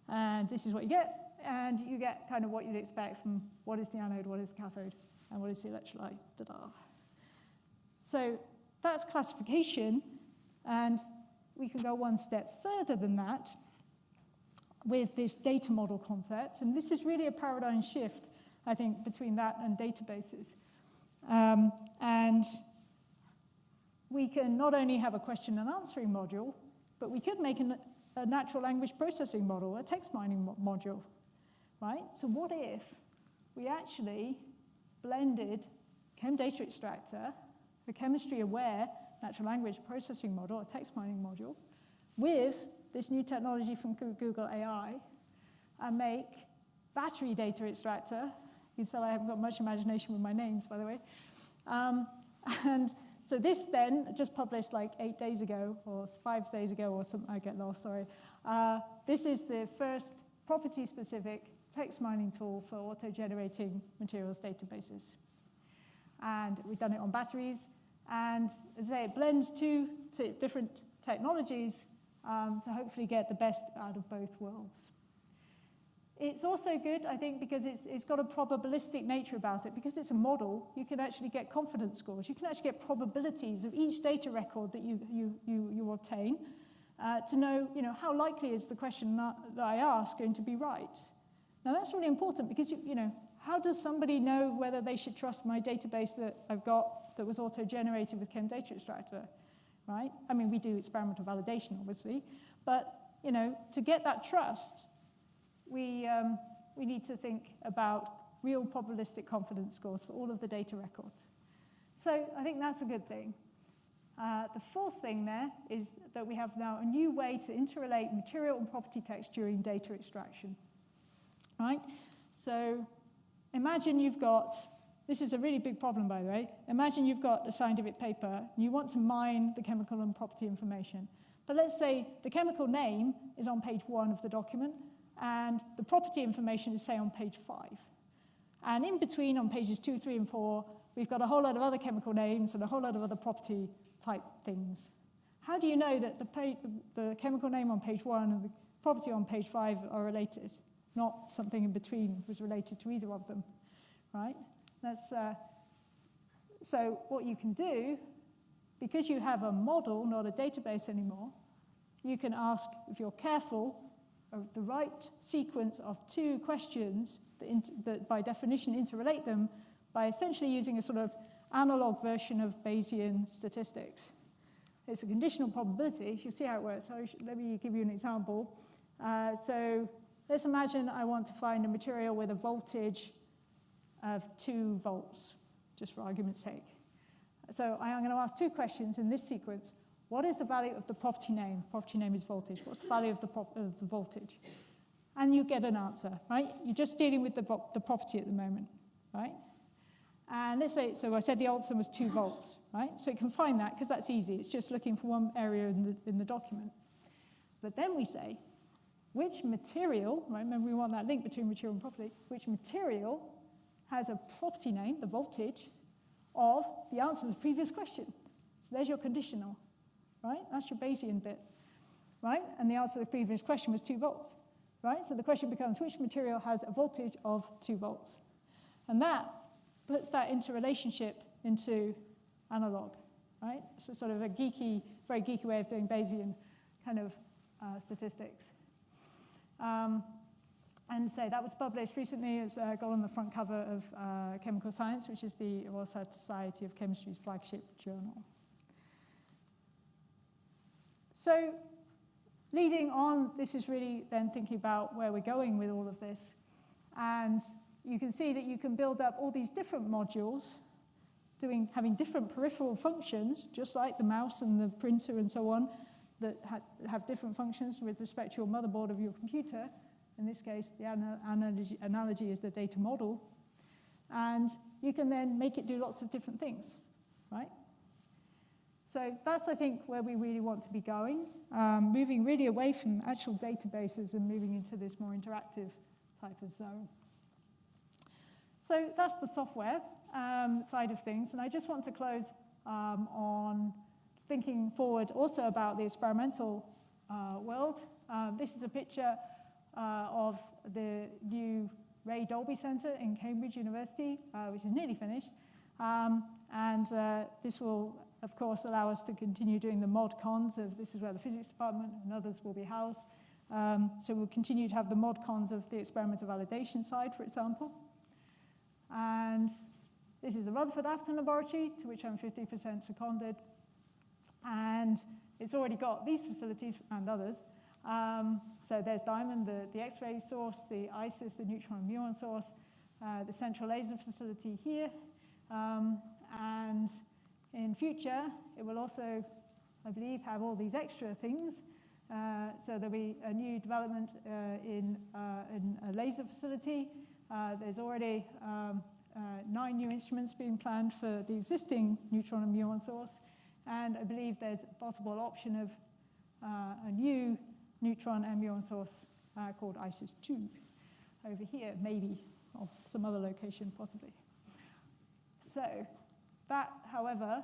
And this is what you get, and you get kind of what you'd expect from what is the anode, what is the cathode, and what is the electrolyte. Ta-da. So that's classification, and we can go one step further than that with this data model concept. And this is really a paradigm shift, I think, between that and databases. Um, and we can not only have a question and answering module, but we could make an, a natural language processing model, a text mining mo module, right? So what if we actually blended Chem Data Extractor a chemistry-aware natural language processing model, a text mining module, with this new technology from Google AI, and make battery data extractor. You can tell I haven't got much imagination with my names, by the way. Um, and so this then, just published like eight days ago, or five days ago, or something, I get lost, sorry. Uh, this is the first property-specific text mining tool for auto-generating materials databases. And we've done it on batteries. And as I say, it blends two different technologies um, to hopefully get the best out of both worlds. It's also good, I think, because it's, it's got a probabilistic nature about it. Because it's a model, you can actually get confidence scores. You can actually get probabilities of each data record that you, you, you, you obtain uh, to know, you know, how likely is the question that, I ask going to be right. Now, that's really important because, you, you know, how does somebody know whether they should trust my database that I've got that was auto-generated with Chem Data Extractor, right? I mean, we do experimental validation, obviously, but, you know, to get that trust, we, um, we need to think about real probabilistic confidence scores for all of the data records. So I think that's a good thing. Uh, the fourth thing there is that we have now a new way to interrelate material and property text during data extraction, right? So imagine you've got this is a really big problem, by the way. Imagine you've got a scientific paper, and you want to mine the chemical and property information. But let's say the chemical name is on page one of the document, and the property information is, say, on page five. And in between, on pages two, three, and four, we've got a whole lot of other chemical names and a whole lot of other property type things. How do you know that the, the chemical name on page one and the property on page five are related? Not something in between was related to either of them, right? That's, uh, so what you can do, because you have a model, not a database anymore, you can ask, if you're careful, the right sequence of two questions that, that by definition interrelate them by essentially using a sort of analog version of Bayesian statistics. It's a conditional probability. You'll see how it works. So let me give you an example. Uh, so let's imagine I want to find a material with a voltage of 2 volts, just for argument's sake. So I'm going to ask two questions in this sequence. What is the value of the property name? Property name is voltage. What's the value of the, of the voltage? And you get an answer, right? You're just dealing with the, the property at the moment, right? And let's say, so I said the answer was 2 volts, right? So you can find that because that's easy. It's just looking for one area in the, in the document. But then we say, which material, right, remember we want that link between material and property, which material has a property name, the voltage, of the answer to the previous question. So there's your conditional, right? That's your Bayesian bit, right? And the answer to the previous question was 2 volts, right? So the question becomes, which material has a voltage of 2 volts? And that puts that into relationship into analog, right? So sort of a geeky, very geeky way of doing Bayesian kind of uh, statistics. Um, and so that was published recently. It's uh, got on the front cover of uh, Chemical Science, which is the Royal Society of Chemistry's flagship journal. So leading on, this is really then thinking about where we're going with all of this. And you can see that you can build up all these different modules doing, having different peripheral functions, just like the mouse and the printer and so on, that ha have different functions with respect to your motherboard of your computer. In this case, the analogy, analogy is the data model. And you can then make it do lots of different things, right? So that's, I think, where we really want to be going, um, moving really away from actual databases and moving into this more interactive type of zone. So that's the software um, side of things. And I just want to close um, on thinking forward also about the experimental uh, world. Um, this is a picture uh, of the new Ray Dolby Center in Cambridge University, uh, which is nearly finished. Um, and uh, this will, of course, allow us to continue doing the mod cons of this is where the physics department and others will be housed. Um, so we'll continue to have the mod cons of the experimental validation side, for example. And this is the Rutherford Appleton Laboratory, to which I'm 50% seconded. And it's already got these facilities and others. Um, so there's Diamond, the, the X-ray source, the ISIS, the neutron and muon source, uh, the central laser facility here. Um, and in future, it will also, I believe, have all these extra things. Uh, so there'll be a new development uh, in, uh, in a laser facility, uh, there's already um, uh, nine new instruments being planned for the existing neutron and muon source, and I believe there's a possible option of a new neutron and muon source called ISIS-2 over here, maybe, or some other location possibly. So that, however,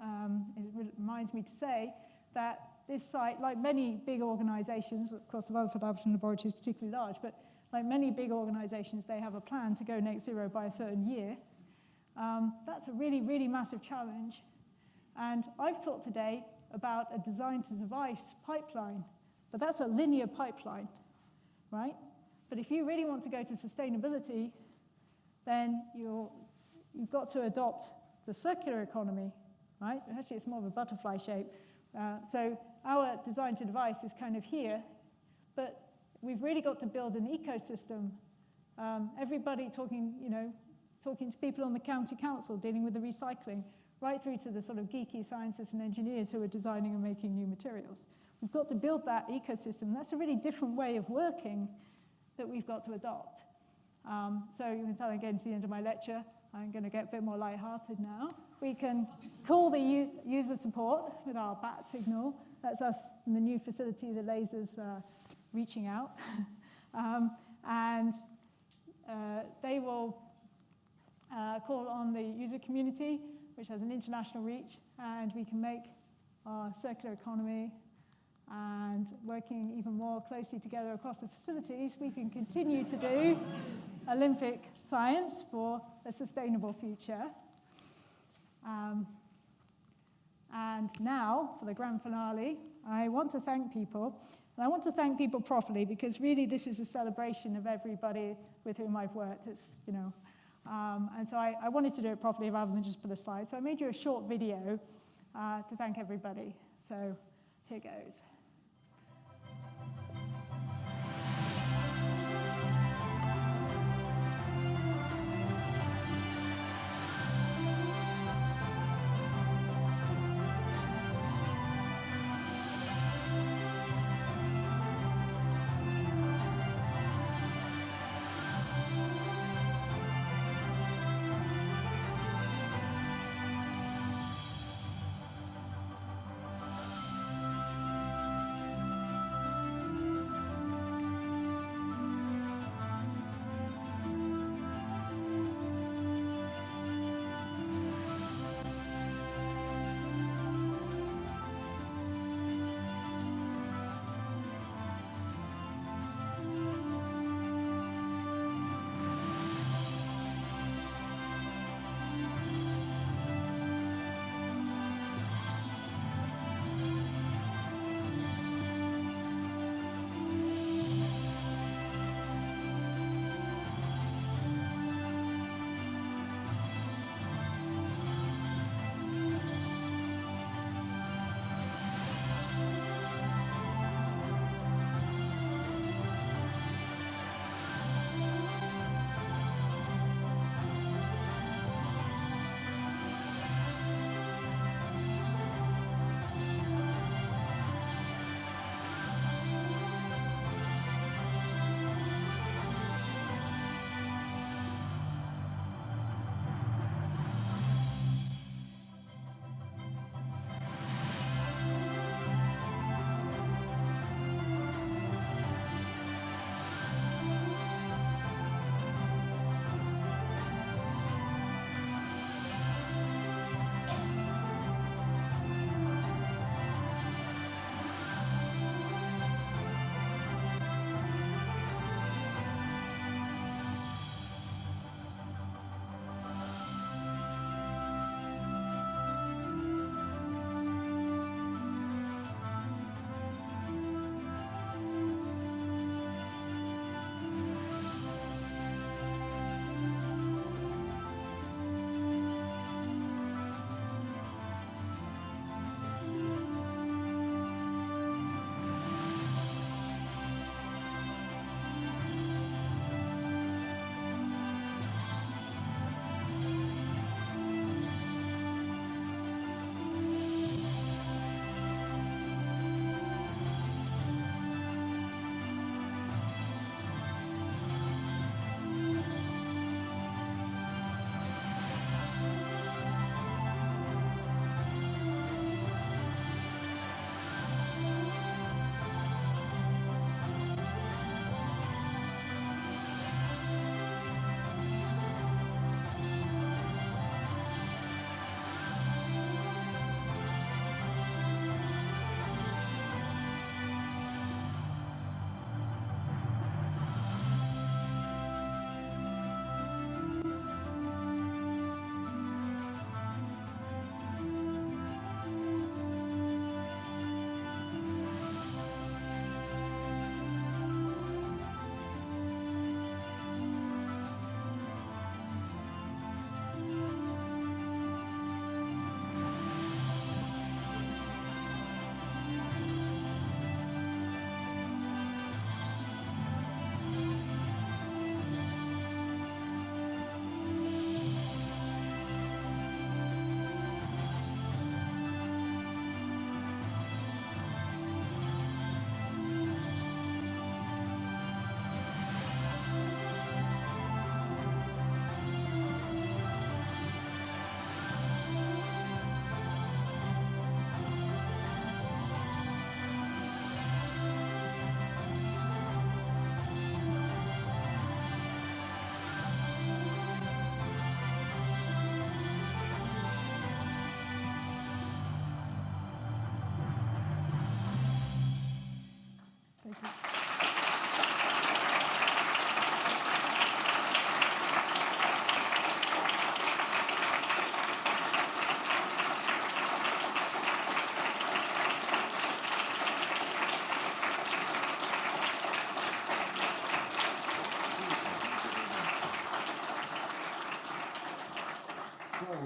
um, it reminds me to say that this site, like many big organizations, of course the Rutherford Appleton Laboratory is particularly large, but like many big organizations, they have a plan to go net zero by a certain year. Um, that's a really, really massive challenge. And I've talked today about a design to device pipeline, but that's a linear pipeline, right? But if you really want to go to sustainability, then you have got to adopt the circular economy, right? Actually, it's more of a butterfly shape. Uh, so our design to device is kind of here, but we've really got to build an ecosystem. Um, everybody talking, you know, talking to people on the county council dealing with the recycling, right through to the sort of geeky scientists and engineers who are designing and making new materials. We've got to build that ecosystem. That's a really different way of working that we've got to adopt. Um, so you can tell I'm getting to the end of my lecture. I'm going to get a bit more lighthearted now. We can call the user support with our bat signal. That's us in the new facility, the lasers uh, reaching out. um, and uh, they will uh, call on the user community, which has an international reach, and we can make our circular economy and working even more closely together across the facilities, we can continue to do Olympic science for a sustainable future. Um, and now, for the grand finale, I want to thank people and I want to thank people properly because really this is a celebration of everybody with whom I've worked. It's, you know, Um, and so I, I, wanted to do it properly rather than just put a slide. So I made you a short video uh, to thank everybody. So here goes.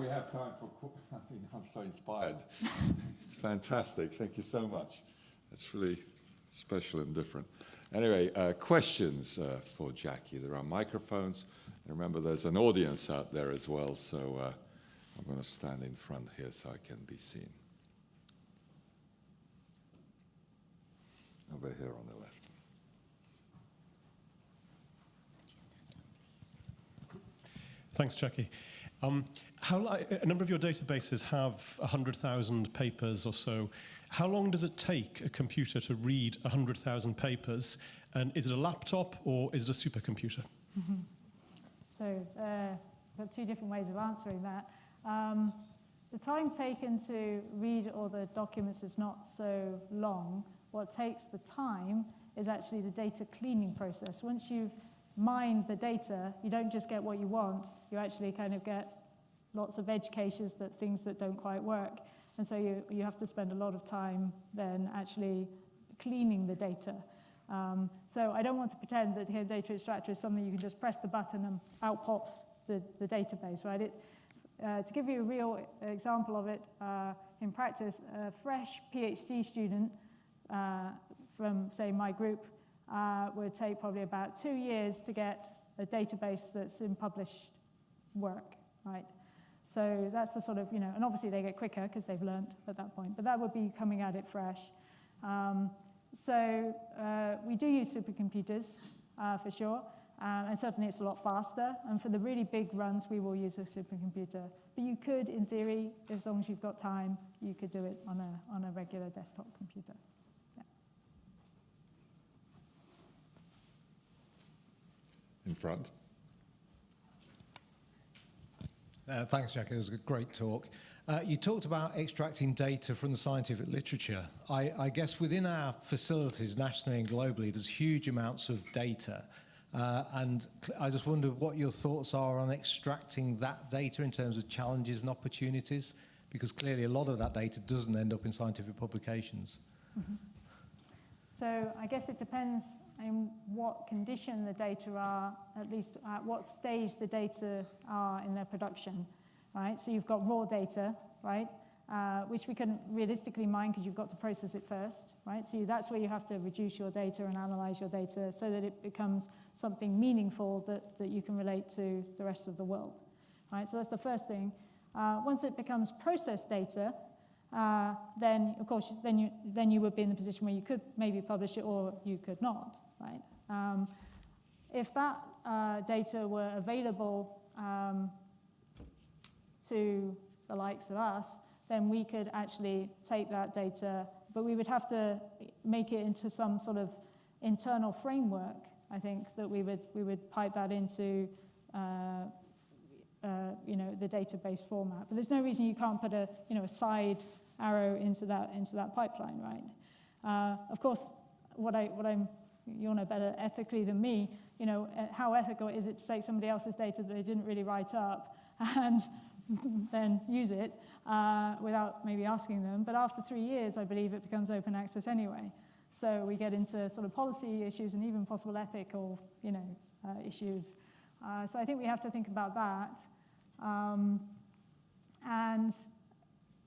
Have time for, I mean, I'm so inspired. It's fantastic. Thank you so much. It's really special and different. Anyway, uh, questions uh, for Jackie. There are microphones. And remember, there's an audience out there as well, so uh, I'm going to stand in front here so I can be seen. Over here on the left. Thanks, Jackie. Um, how, a number of your databases have 100,000 papers or so. How long does it take a computer to read 100,000 papers? And is it a laptop or is it a supercomputer? So uh, got two different ways of answering that. Um, the time taken to read all the documents is not so long. What takes the time is actually the data cleaning process. Once you've mined the data, you don't just get what you want, you actually kind of get lots of edge cases that things that don't quite work. And so you, you have to spend a lot of time then actually cleaning the data. Um, so I don't want to pretend that here data extractor is something you can just press the button and out pops the, the database, right? It, uh, to give you a real example of it uh, in practice, a fresh PhD student uh, from, say, my group uh, would take probably about two years to get a database that's in published work, right? So that's the sort of, you know, and obviously they get quicker because they've learnt at that point, but that would be coming at it fresh. Um, so uh, we do use supercomputers uh, for sure, um, and certainly it's a lot faster. And for the really big runs, we will use a supercomputer. But you could, in theory, as long as you've got time, you could do it on a, on a regular desktop computer. In front. Uh, thanks, Jack. It was a great talk. Uh, you talked about extracting data from the scientific literature. I, I, guess within our facilities, nationally and globally, there's huge amounts of data. Uh, and I just wonder what your thoughts are on extracting that data in terms of challenges and opportunities, because clearly a lot of that data doesn't end up in scientific publications. Mm -hmm. So I guess it depends on what condition the data are, at least at what stage the data are in their production, right? So you've got raw data, right? Uh, which we can realistically mine because you've got to process it first, right? So that's where you have to reduce your data and analyze your data so that it becomes something meaningful that, that you can relate to the rest of the world, right? So that's the first thing. Uh, once it becomes processed data, uh, then of course then you then you would be in the position where you could maybe publish it or you could not, right? Um, if that uh, data were available um, to the likes of us, then we could actually take that data, but we would have to make it into some sort of internal framework. I think that we would we would pipe that into. Uh, uh, you know, the database format. But there's no reason you can't put a, you know, a side arrow into that, into that pipeline, right? Uh, of course, what, I, what I'm, you'll know better ethically than me, you know, uh, how ethical is it to take somebody else's data that they didn't really write up and then use it uh, without maybe asking them. But after three years, I believe it becomes open access anyway. So we get into sort of policy issues and even possible ethical, you know, uh, issues. Uh, so I think we have to think about that. Um, and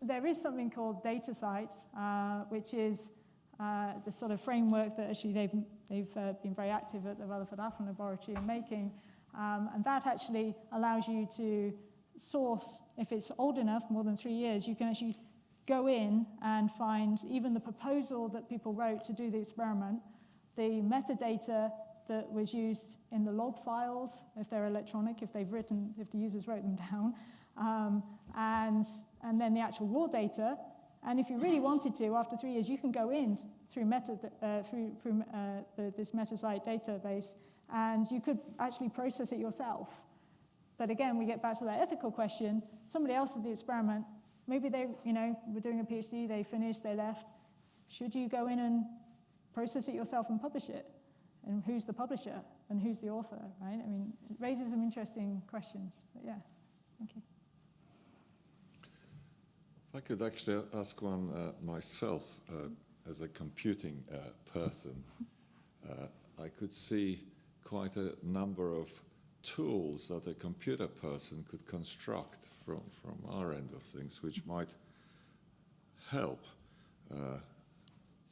there is something called DataCite, uh, which is uh, the sort of framework that actually they've, they've uh, been very active at the Rutherford Appleton Laboratory in making. Um, and that actually allows you to source, if it's old enough, more than three years, you can actually go in and find even the proposal that people wrote to do the experiment, the metadata that was used in the log files, if they're electronic, if they've written, if the users wrote them down, um, and, and then the actual raw data. And if you really wanted to, after three years, you can go in through, meta, uh, through, through uh, the, this MetaCite database, and you could actually process it yourself. But again, we get back to that ethical question. Somebody else did the experiment. Maybe they, you know, were doing a PhD, they finished, they left. Should you go in and process it yourself and publish it? And who's the publisher? And who's the author, right? I mean, it raises some interesting questions. But yeah, thank you. I could actually ask one uh, myself uh, as a computing uh, person. Uh, I could see quite a number of tools that a computer person could construct from, from our end of things which might help. Uh,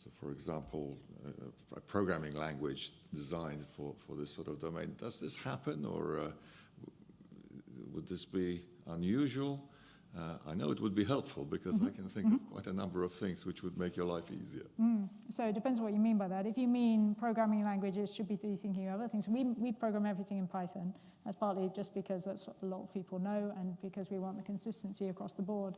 so for example, a, a, programming language designed for, for this sort of domain. Does this happen or uh, would this be unusual? Uh, I know it would be helpful because mm -hmm. I can think mm -hmm. of quite a number of things which would make your life easier. Mm. So it depends what you mean by that. If you mean programming languages should be thinking of other things, we, we program everything in Python. That's partly just because that's what a lot of people know and because we want the consistency across the board.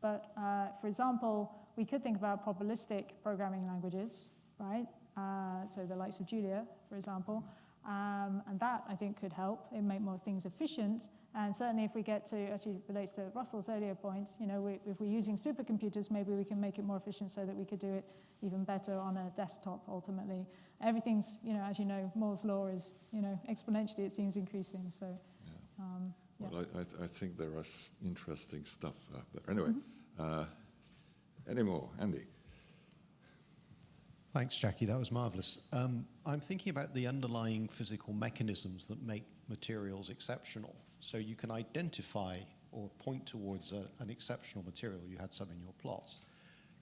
But uh, for example, we could think about probabilistic programming languages, right? Uh, so the likes of Julia, for example. Um, and that, I think, could help. It make more things efficient. And certainly if we get to, actually relates to Russell's earlier point, you know, we, if we're using supercomputers, maybe we can make it more efficient so that we could do it even better on a desktop ultimately. Everything's, you know, as you know, Moore's law is, you know, exponentially it seems increasing. So, yeah. Um, yeah. Well, I, I, I, think there is interesting stuff out there. Anyway, mm -hmm. uh, any more? Andy? Thanks, Jackie. That was marvelous. Um, I'm thinking about the underlying physical mechanisms that make materials exceptional. So you can identify or point towards a, an exceptional material. You had some in your plots.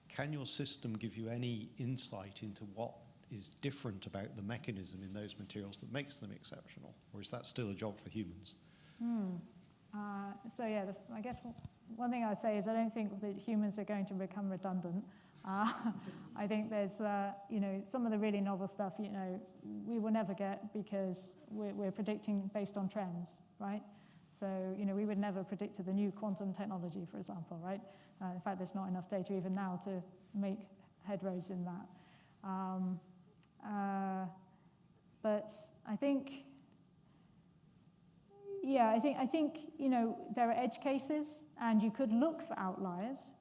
Can your system give you any insight into what is different about the mechanism in those materials that makes them exceptional? Or is that still a job for humans? Hmm. Uh, so yeah, the, I guess one thing I'd say is I don't think that humans are going to become redundant. Uh, I think there's, uh, you know, some of the really novel stuff, you know, we will never get because we're, we're predicting based on trends, right? So, you know, we would never predict the new quantum technology, for example, right? Uh, in fact, there's not enough data even now to make headroads in that. Um, uh, but I think, yeah, I think, I think, you know, there are edge cases and you could look for outliers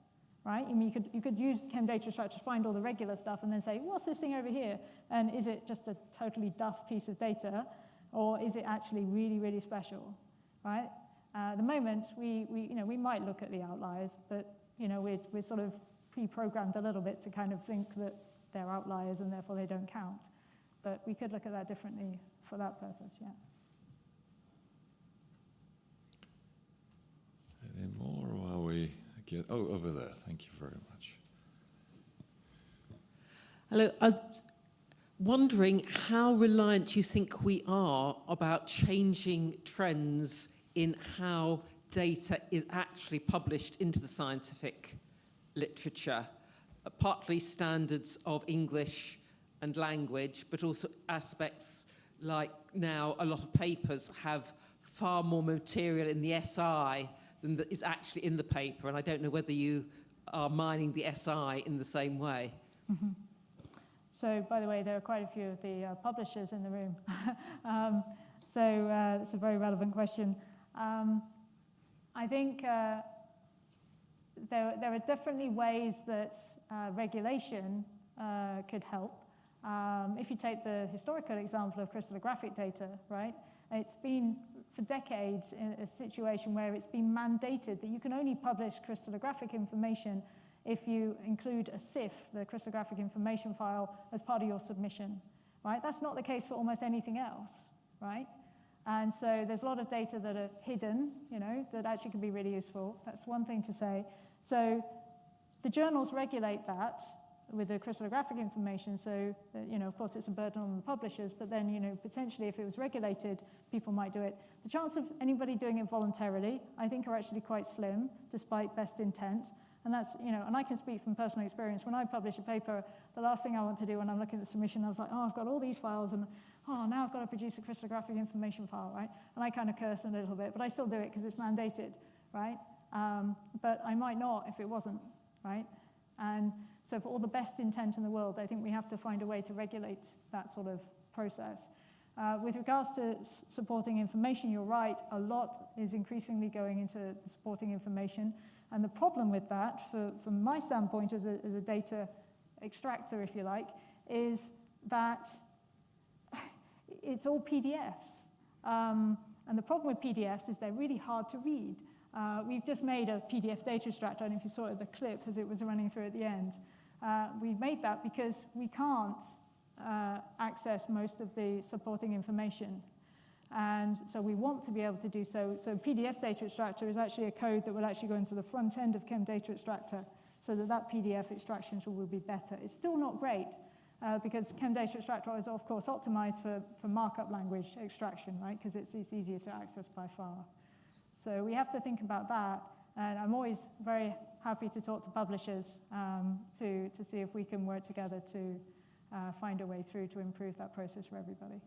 right? I mean, you could, you could use ChemDataExtractor to find all the regular stuff and then say, what's this thing over here? And is it just a totally duff piece of data, or is it actually really, really special, right? Uh, at the moment, we, we, you know, we might look at the outliers, but you know, we're, we're sort of pre-programmed a little bit to kind of think that they're outliers and therefore they don't count. But we could look at that differently for that purpose, yeah. Any more, or are we get, oh, over there. Thank you very much. Hello. I was wondering how reliant you think we are about changing trends in how data is actually published into the scientific literature, uh, partly standards of English and language, but also aspects like now a lot of papers have far more material in the SI than that is actually in the paper. And I don't know whether you are mining the SI in the same way. Mm -hmm. So, by the way, there are quite a few of the uh, publishers in the room. um, so uh, it's a very relevant question. Um, I think uh, there, there are definitely ways that uh, regulation uh, could help. Um, if you take the historical example of crystallographic data, right, it's been for decades in a situation where it's been mandated that you can only publish crystallographic information if you include a CIF, the crystallographic information file, as part of your submission, right? That's not the case for almost anything else, right? And so there's a lot of data that are hidden, you know, that actually can be really useful. That's one thing to say. So the journals regulate that, with the crystallographic information. So, uh, you know, of course, it's a burden on the publishers, but then, you know, potentially if it was regulated, people might do it. The chance of anybody doing it voluntarily, I think, are actually quite slim, despite best intent. And that's, you know, and I can speak from personal experience. When I publish a paper, the last thing I want to do when I'm looking at the submission, I was like, oh, I've got all these files, and oh, now I've got to produce a crystallographic information file, right? And I kind of curse a little bit, but I still do it because it's mandated, right? Um, but I might not if it wasn't, right? And so for all the best intent in the world, I think we have to find a way to regulate that sort of process. Uh, with regards to supporting information, you're right, a lot is increasingly going into supporting information. And the problem with that, for, from my standpoint as a, as a data extractor, if you like, is that it's all PDFs. Um, and the problem with PDFs is they're really hard to read. Uh, we've just made a PDF data extractor, I don't know if you saw it, the clip as it was running through at the end. Uh, we made that because we can't uh, access most of the supporting information. And so we want to be able to do so. So PDF data extractor is actually a code that will actually go into the front end of ChemDataExtractor so that that PDF extraction tool will be better. It's still not great uh, because ChemDataExtractor is of course optimized for, for markup language extraction, right? Because it's, it's easier to access by far. So we have to think about that. And I'm always very happy to talk to publishers um, to, to see if we can work together to uh, find a way through to improve that process for everybody.